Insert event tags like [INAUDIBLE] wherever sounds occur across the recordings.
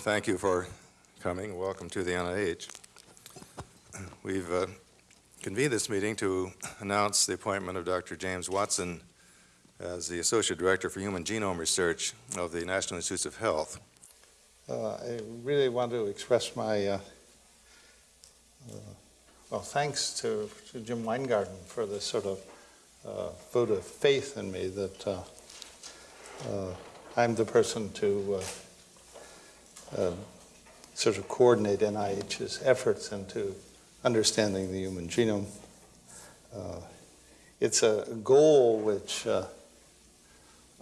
Thank you for coming. Welcome to the NIH. We've uh, convened this meeting to announce the appointment of Dr. James Watson as the Associate Director for Human Genome Research of the National Institutes of Health. Uh, I really want to express my, uh, uh, well, thanks to, to Jim Wyngaarden for this sort of uh, vote of faith in me that uh, I'm the person to uh, sort of coordinate NIH's efforts into understanding the human genome. Uh, it's a goal which uh,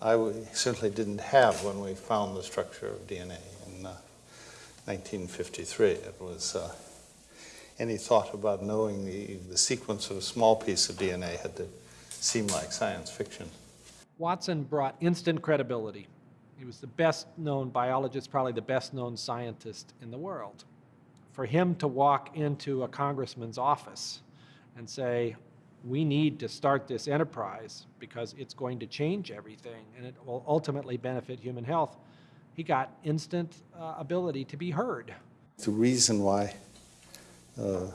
I certainly didn't have when we found the structure of DNA in 1953. It was any thought about knowing the, the sequence of a small piece of DNA had to seem like science fiction. Watson brought instant credibility. He was the best known biologist, probably the best known scientist in the world. For him to walk into a congressman's office and say, we need to start this enterprise because it's going to change everything and it will ultimately benefit human health, he got instant uh, ability to be heard. The reason why uh,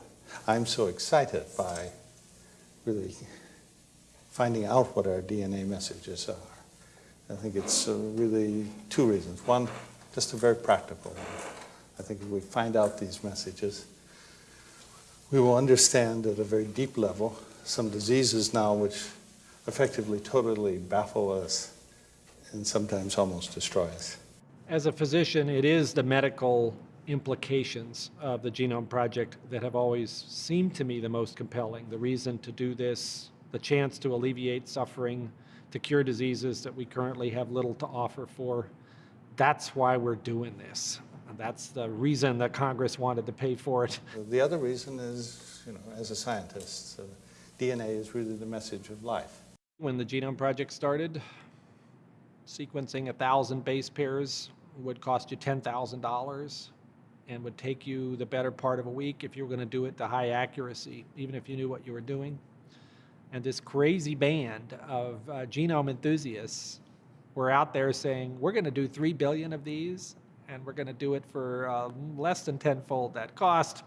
I'm so excited by really finding out what our DNA messages are. I think it's uh, really two reasons. One, just a very practical one. I think if we find out these messages, we will understand at a very deep level some diseases now which effectively totally baffle us and sometimes almost destroy us. As a physician, it is the medical implications of the Genome Project that have always seemed to me the most compelling. The reason to do this, the chance to alleviate suffering, to cure diseases that we currently have little to offer for. That's why we're doing this. And that's the reason that Congress wanted to pay for it. The other reason is, you know, as a scientist, uh, DNA is really the message of life. When the Genome Project started, sequencing a thousand base pairs would cost you $10,000 and would take you the better part of a week if you were going to do it to high accuracy, even if you knew what you were doing. And this crazy band of uh, genome enthusiasts were out there saying, we're going to do 3 billion of these, and we're going to do it for uh, less than tenfold that cost,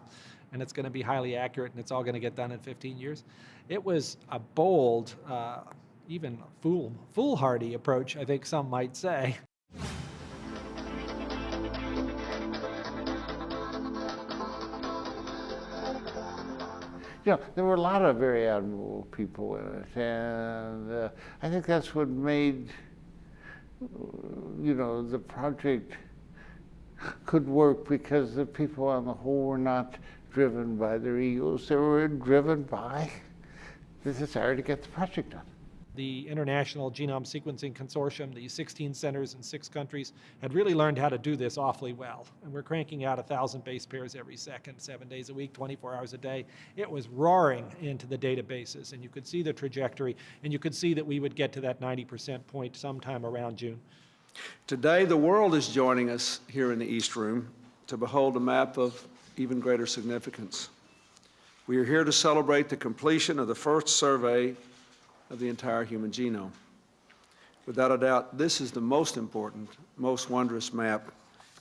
and it's going to be highly accurate, and it's all going to get done in 15 years. It was a bold, uh, even fool, foolhardy approach, I think some might say. You know, there were a lot of very admirable people in it, and uh, I think that's what made, you know, the project could work because the people on the whole were not driven by their egos. They were driven by the desire to get the project done the International Genome Sequencing Consortium, the 16 centers in six countries, had really learned how to do this awfully well. And we're cranking out 1,000 base pairs every second, seven days a week, 24 hours a day. It was roaring into the databases, and you could see the trajectory, and you could see that we would get to that 90% point sometime around June. Today, the world is joining us here in the East Room to behold a map of even greater significance. We are here to celebrate the completion of the first survey of the entire human genome. Without a doubt, this is the most important, most wondrous map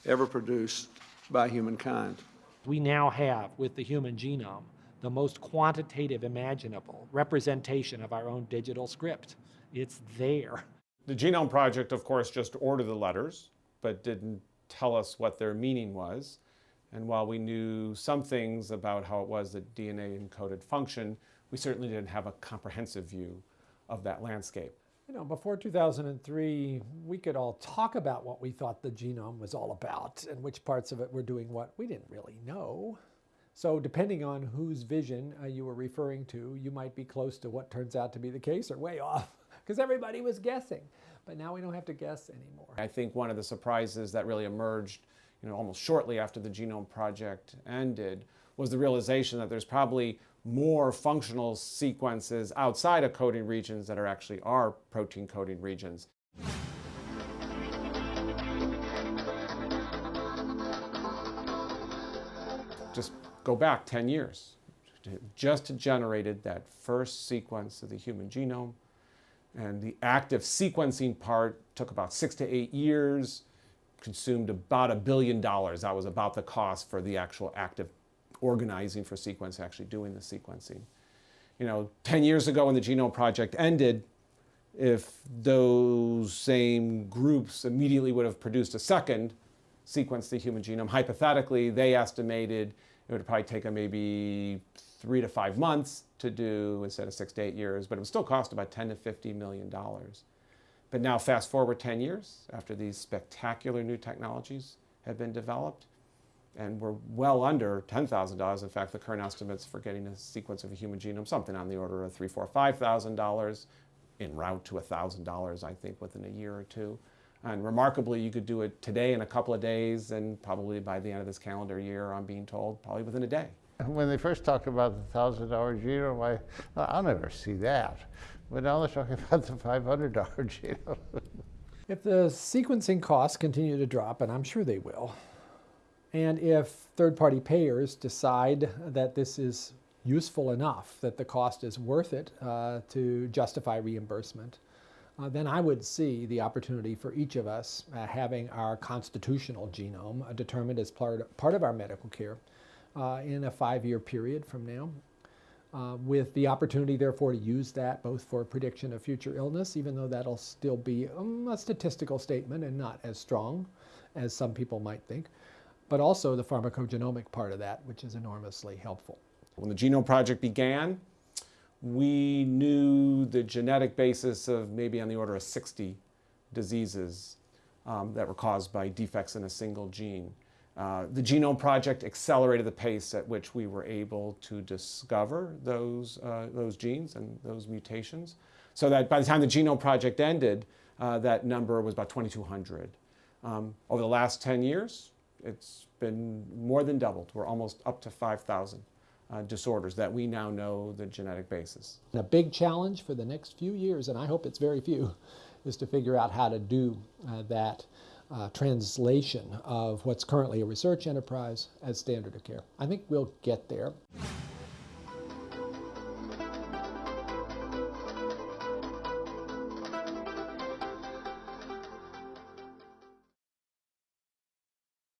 ever produced by humankind. We now have, with the human genome, the most quantitative imaginable representation of our own digital script. It's there. The Genome Project, of course, just ordered the letters, but didn't tell us what their meaning was. And while we knew some things about how it was that DNA encoded function, we certainly didn't have a comprehensive view of that landscape. You know, before 2003, we could all talk about what we thought the genome was all about and which parts of it were doing what. We didn't really know. So depending on whose vision uh, you were referring to, you might be close to what turns out to be the case or way [LAUGHS] off because everybody was guessing. But now we don't have to guess anymore. I think one of the surprises that really emerged, you know, almost shortly after the Genome Project ended was the realization that there's probably more functional sequences outside of coding regions that are actually are protein coding regions. Just go back 10 years. Just generated that first sequence of the human genome. And the active sequencing part took about six to eight years consumed about a billion dollars. That was about the cost for the actual active organizing for sequence, actually doing the sequencing. You know, 10 years ago when the Genome Project ended, if those same groups immediately would have produced a second sequence the human genome, hypothetically, they estimated it would probably take them maybe three to five months to do instead of six to eight years, but it would still cost about 10 to 50 million dollars. But now fast forward 10 years after these spectacular new technologies have been developed, and we're well under $10,000. In fact, the current estimates for getting a sequence of a human genome, something on the order of three, four, five thousand dollars, en route to thousand dollars, I think, within a year or two. And remarkably, you could do it today in a couple of days, and probably by the end of this calendar year, I'm being told, probably within a day. When they first talked about the thousand dollar genome, I, I'll never see that. But now they're talking [LAUGHS] about the five hundred dollar [LAUGHS] genome. If the sequencing costs continue to drop, and I'm sure they will, and if third party payers decide that this is useful enough, that the cost is worth it uh, to justify reimbursement, uh, then I would see the opportunity for each of us uh, having our constitutional genome uh, determined as part, part of our medical care uh, in a five year period from now. Uh, with the opportunity, therefore, to use that both for prediction of future illness, even though that'll still be um, a statistical statement and not as strong as some people might think, but also the pharmacogenomic part of that, which is enormously helpful. When the Genome Project began, we knew the genetic basis of maybe on the order of 60 diseases um, that were caused by defects in a single gene. Uh, the Genome Project accelerated the pace at which we were able to discover those, uh, those genes and those mutations, so that by the time the Genome Project ended, uh, that number was about 2,200. Um, over the last 10 years, it's been more than doubled. We're almost up to 5,000 uh, disorders that we now know the genetic basis. And a big challenge for the next few years, and I hope it's very few, [LAUGHS] is to figure out how to do uh, that uh, translation of what's currently a research enterprise as standard of care. I think we'll get there.